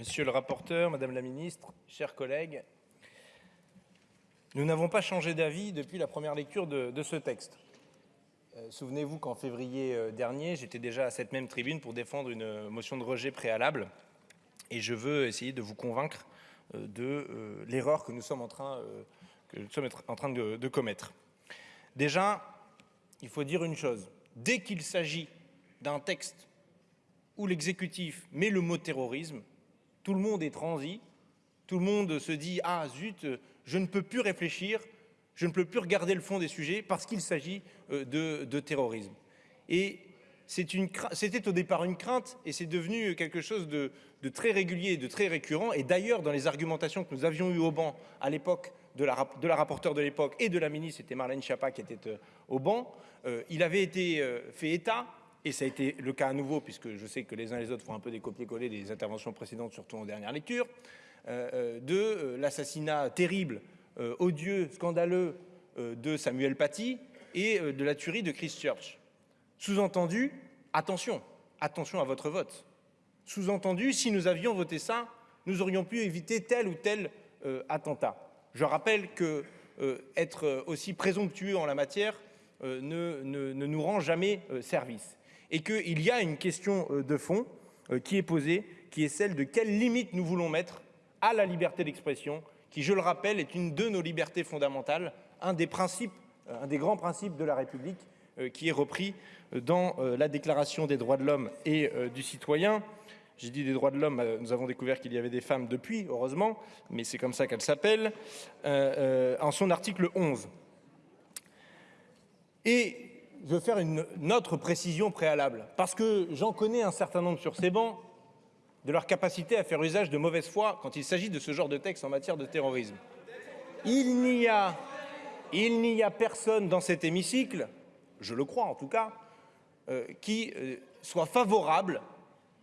Monsieur le rapporteur, Madame la Ministre, chers collègues, nous n'avons pas changé d'avis depuis la première lecture de, ce texte. Euh, Souvenez-vous qu'en février euh, dernier, j'étais déjà à cette même tribune pour défendre une motion de rejet préalable et je veux essayer de vous convaincre euh, de euh, l'erreur que nous sommes en train, euh, de commettre. Déjà, il faut dire une chose. Dès qu'il s'agit d'un texte où l'exécutif met le mot terrorisme, tout le monde est transi, tout le monde se dit ah zut, je ne peux plus réfléchir, je ne peux plus regarder le fond des sujets parce qu'il s'agit euh, de, de, terrorisme. Et c'était au départ une crainte et c'est devenu quelque chose de, très régulier, de très récurrent. Et d'ailleurs, dans les argumentations que nous avions eues au banc à l'époque de la, de la rapporteure de l'époque et de la ministre, c'était Marlène Schiappa qui était euh, au banc, euh, il avait été fait état et ça a été le cas à nouveau, puisque je sais que les uns et les autres font un peu des copier-coller des interventions précédentes, surtout en dernière lecture, euh, de euh, l'assassinat terrible, euh, odieux, scandaleux de Samuel Paty et de la tuerie de Christchurch. Sous-entendu, attention, attention à votre vote. Sous-entendu, si nous avions voté ça, nous aurions pu éviter tel ou tel attentat. Je rappelle que être aussi présomptueux en la matière ne, ne nous rend jamais service et qu'il y a une question euh, de fond euh, qui est posée, qui est celle de quelles limites nous voulons mettre à la liberté d'expression, qui, je le rappelle, est une de nos libertés fondamentales, un des principes, euh, un des grands principes de la République, qui est repris dans la Déclaration des droits de l'homme et du citoyen. J'ai dit des droits de l'homme, nous avons découvert qu'il y avait des femmes depuis, heureusement, mais c'est comme ça qu'elle s'appelle, en son article 11. Et je veux faire une, autre précision préalable, parce que j'en connais un certain nombre sur ces bancs de leur capacité à faire usage de mauvaise foi quand il s'agit de ce genre de texte en matière de terrorisme. Il n'y a, a personne dans cet hémicycle, je le crois en tout cas, euh, qui euh, soit favorable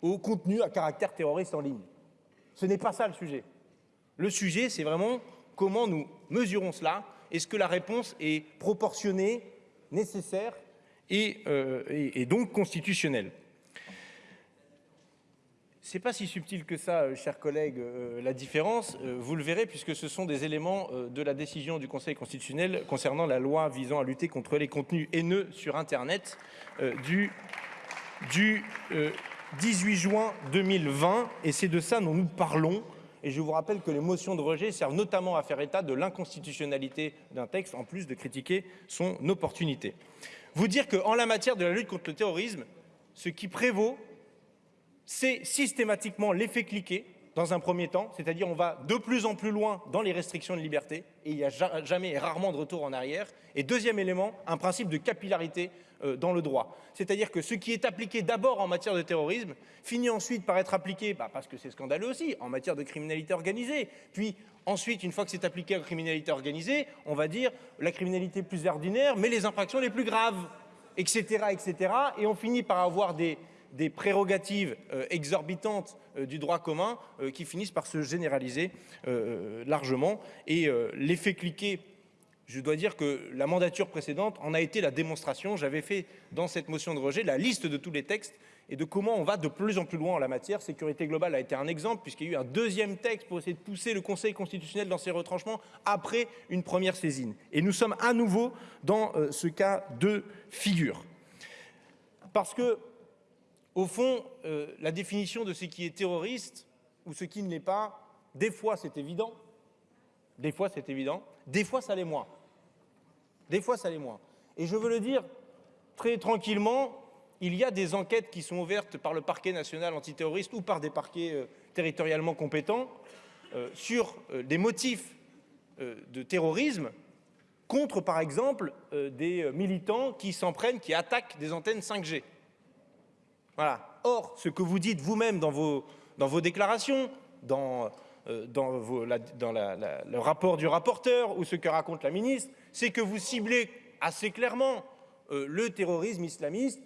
au contenu à caractère terroriste en ligne. Ce n'est pas ça le sujet. Le sujet, c'est vraiment comment nous mesurons cela. Est-ce que la réponse est proportionnée, nécessaire et, euh, et, et donc constitutionnel. C'est pas si subtil que ça, euh, chers collègues, euh, la différence. Euh, vous le verrez puisque ce sont des éléments de la décision du Conseil constitutionnel concernant la loi visant à lutter contre les contenus haineux sur Internet du 18 juin 2020. Et c'est de ça dont nous parlons. Et je vous rappelle que les motions de rejet servent notamment à faire état de l'inconstitutionnalité d'un texte, en plus de critiquer son opportunité vous dire qu'en la matière de la lutte contre le terrorisme, ce qui prévaut, c'est systématiquement l'effet cliqué dans un premier temps, c'est-à-dire on va de plus en plus loin dans les restrictions de liberté et il n'y a jamais et rarement de retour en arrière. Et deuxième élément, un principe de capillarité dans le droit. C'est-à-dire que ce qui est appliqué d'abord en matière de terrorisme finit ensuite par être appliqué, bah parce que c'est scandaleux aussi, en matière de criminalité organisée. Puis ensuite, une fois que c'est appliqué en criminalité organisée, on va dire la criminalité plus ordinaire, mais les infractions les plus graves, etc. etc. Et on finit par avoir des, prérogatives euh, exorbitantes euh, du droit commun euh, qui finissent par se généraliser euh, largement. Et euh, l'effet cliqué, je dois dire que la mandature précédente en a été la démonstration. J'avais fait dans cette motion de rejet la liste de tous les textes et de comment on va de plus en plus loin en la matière. Sécurité globale a été un exemple, puisqu'il y a eu un deuxième texte pour essayer de pousser le Conseil constitutionnel dans ses retranchements après une première saisine. Et nous sommes à nouveau dans euh, ce cas de figure. Parce que au fond, euh, la définition de ce qui est terroriste ou ce qui ne l'est pas, des fois c'est évident, des fois c'est évident, des fois ça l'est moins. Des fois ça l'est moins. Et je veux le dire très tranquillement, il y a des enquêtes qui sont ouvertes par le parquet national antiterroriste ou par des parquets euh, territorialement compétents euh, sur euh, des motifs de terrorisme contre, par exemple, des militants qui s'en prennent, qui attaquent des antennes 5G. Voilà. Or, ce que vous dites vous-même dans vos, dans vos déclarations, dans, la, dans le rapport du rapporteur ou ce que raconte la ministre, c'est que vous ciblez assez clairement euh, le terrorisme islamiste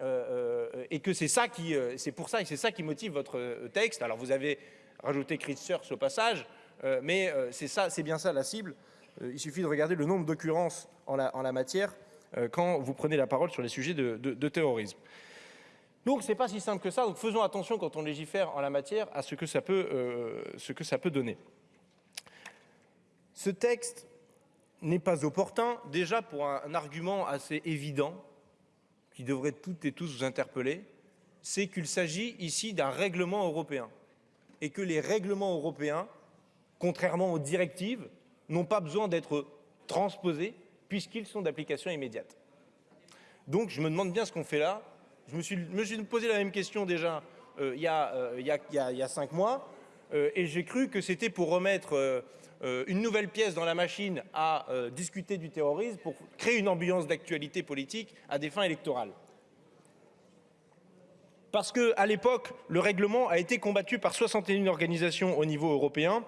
euh, euh et que c'est ça qui, euh, c'est pour ça et c'est ça qui motive votre euh, texte. Alors vous avez rajouté Christchurch au passage, mais c'est ça, c'est bien ça la cible. il suffit de regarder le nombre d'occurrences en la, matière quand vous prenez la parole sur les sujets de terrorisme. Donc c'est pas si simple que ça, donc faisons attention quand on légifère en la matière à ce que ça peut, euh, ce que ça peut donner. Ce texte n'est pas opportun, déjà pour un argument assez évident, qui devrait toutes et tous vous interpeller, c'est qu'il s'agit ici d'un règlement européen et que les règlements européens, contrairement aux directives, n'ont pas besoin d'être transposés puisqu'ils sont d'application immédiate. Donc je me demande bien ce qu'on fait là. Je me suis, posé la même question déjà il, y a, cinq mois euh, et j'ai cru que c'était pour remettre euh, euh, une nouvelle pièce dans la machine à discuter du terrorisme pour créer une ambiance d'actualité politique à des fins électorales. Parce qu'à l'époque, le règlement a été combattu par 61 organisations au niveau européen,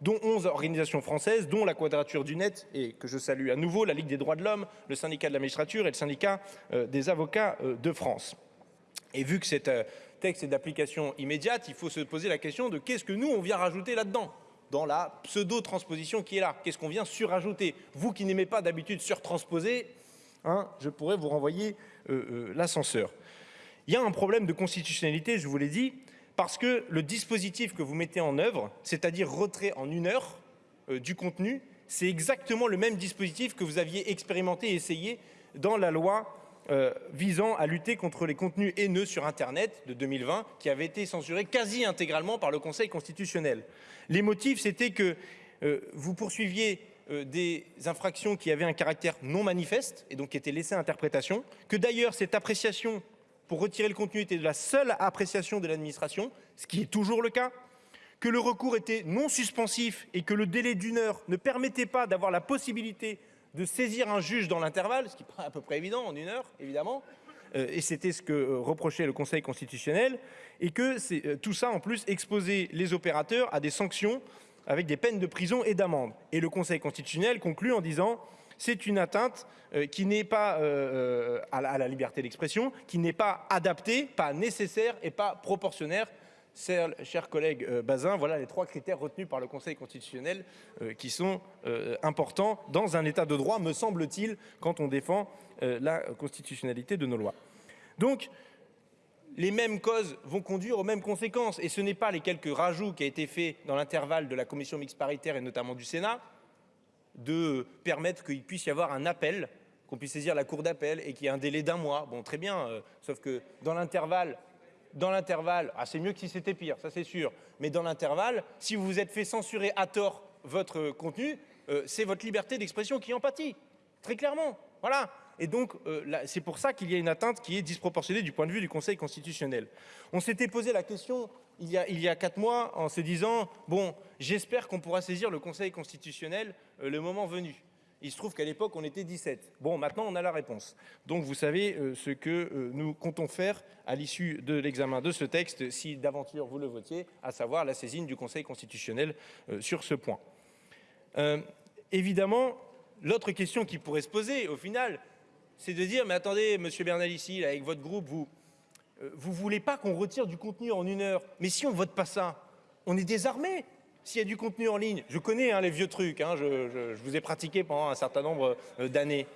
dont 11 organisations françaises, dont la Quadrature du Net, et que je salue à nouveau, la Ligue des droits de l'homme, le syndicat de la magistrature et le syndicat euh, des avocats euh, de France. Et vu que cet euh, texte est d'application immédiate, il faut se poser la question de qu'est-ce que nous, on vient rajouter là-dedans dans la pseudo-transposition qui est là. Qu'est-ce qu'on vient surajouter? Vous qui n'aimez pas d'habitude surtransposer, hein, je pourrais vous renvoyer euh, l'ascenseur. Il y a un problème de constitutionnalité, je vous l'ai dit, parce que le dispositif que vous mettez en œuvre, c'est-à-dire retrait en une heure euh, du contenu, c'est exactement le même dispositif que vous aviez expérimenté et essayé dans la loi euh, visant à lutter contre les contenus haineux sur Internet de 2020, qui avait été censuré quasi intégralement par le Conseil constitutionnel. Les motifs, c'était que euh, vous poursuiviez des infractions qui avaient un caractère non manifeste et donc qui étaient laissées à interprétation, que d'ailleurs cette appréciation pour retirer le contenu était de la seule appréciation de l'administration, ce qui est toujours le cas, que le recours était non suspensif et que le délai d'une heure ne permettait pas d'avoir la possibilité de saisir un juge dans l'intervalle, ce qui paraît à peu près évident en une heure, évidemment, euh, et c'était ce que euh, reprochait le Conseil constitutionnel, et que euh, tout ça en plus exposait les opérateurs à des sanctions avec des peines de prison et d'amende. Et le Conseil constitutionnel conclut en disant c'est une atteinte euh, qui n'est pas euh, à, la, à la liberté d'expression, qui n'est pas adaptée, pas nécessaire et pas proportionnelle. Chers collègues euh, Bazin, voilà les trois critères retenus par le Conseil constitutionnel euh, qui sont euh, importants dans un état de droit, me semble-t-il, quand on défend euh, la constitutionnalité de nos lois. Donc, les mêmes causes vont conduire aux mêmes conséquences. Et ce n'est pas les quelques rajouts qui ont été faits dans l'intervalle de la commission mixte paritaire et notamment du Sénat, de permettre qu'il puisse y avoir un appel, qu'on puisse saisir la cour d'appel et qu'il y ait un délai d'un mois. Bon, très bien, euh, sauf que dans l'intervalle, dans l'intervalle, ah, c'est mieux que si c'était pire, ça c'est sûr, mais dans l'intervalle, si vous vous êtes fait censurer à tort votre contenu, euh, c'est votre liberté d'expression qui en pâtit, très clairement. Voilà. Et donc, euh, c'est pour ça qu'il y a une atteinte qui est disproportionnée du point de vue du Conseil constitutionnel. On s'était posé la question il y, a, quatre mois en se disant, bon, j'espère qu'on pourra saisir le Conseil constitutionnel euh, le moment venu. Il se trouve qu'à l'époque, on était 17. Bon, maintenant, on a la réponse. Donc, vous savez euh, ce que nous comptons faire à l'issue de l'examen de ce texte, si d'aventure vous le votiez, à savoir la saisine du Conseil constitutionnel sur ce point. Évidemment, l'autre question qui pourrait se poser, au final, c'est de dire, mais attendez, Monsieur Bernalici, avec votre groupe, vous euh, vous voulez pas qu'on retire du contenu en une heure. Mais si on vote pas ça, on est désarmé. S'il y a du contenu en ligne, je connais hein, les vieux trucs, hein, je, vous ai pratiqué pendant un certain nombre euh, d'années.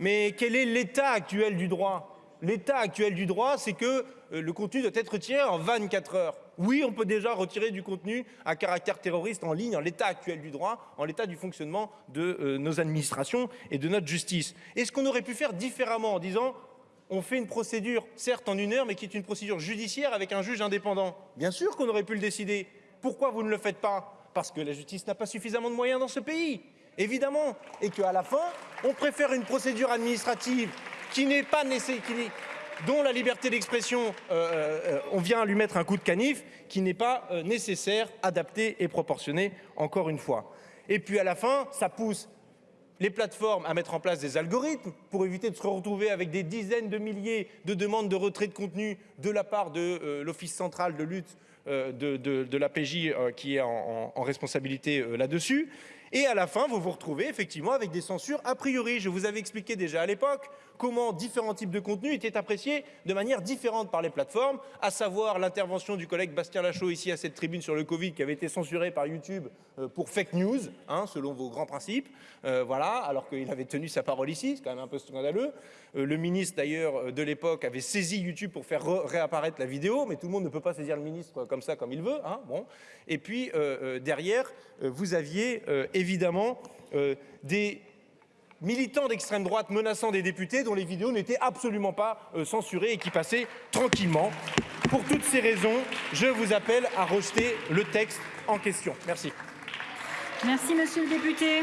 Mais quel est l'état actuel du droit? L'état actuel du droit, c'est que euh, le contenu doit être retiré en 24 heures. Oui, on peut déjà retirer du contenu à caractère terroriste en ligne, en l'état actuel du droit, en l'état du fonctionnement de euh, nos administrations et de notre justice. Est-ce qu'on aurait pu faire différemment en disant on fait une procédure, certes en une heure, mais qui est une procédure judiciaire avec un juge indépendant. Bien sûr qu'on aurait pu le décider. Pourquoi vous ne le faites pas? Parce que la justice n'a pas suffisamment de moyens dans ce pays, évidemment. Et qu'à la fin, on préfère une procédure administrative qui n'est pas dont la liberté d'expression, euh, euh, on vient lui mettre un coup de canif, qui n'est pas euh, nécessaire, adapté et proportionné, encore une fois. Et puis à la fin, ça pousse les plateformes à mettre en place des algorithmes pour éviter de se retrouver avec des dizaines de milliers de demandes de retrait de contenu de la part de euh, l'Office central de lutte euh, de, de, de, la PJ euh, qui est en, responsabilité euh, là-dessus. Et à la fin, vous vous retrouvez effectivement avec des censures a priori. Je vous avais expliqué déjà à l'époque comment différents types de contenus étaient appréciés de manière différente par les plateformes, à savoir l'intervention du collègue Bastien Lachaud ici à cette tribune sur le Covid qui avait été censuré par YouTube euh, pour fake news, hein, selon vos grands principes. Euh, voilà, alors qu'il avait tenu sa parole ici, c'est quand même un peu scandaleux. Euh, le ministre d'ailleurs de l'époque avait saisi YouTube pour faire réapparaître la vidéo, mais tout le monde ne peut pas saisir le ministre comme ça, comme il veut. Hein, bon. Et puis derrière, vous aviez des militants d'extrême droite menaçant des députés dont les vidéos n'étaient absolument pas euh, censurées et qui passaient tranquillement. Pour toutes ces raisons, je vous appelle à rejeter le texte en question. Merci. Merci, monsieur le député.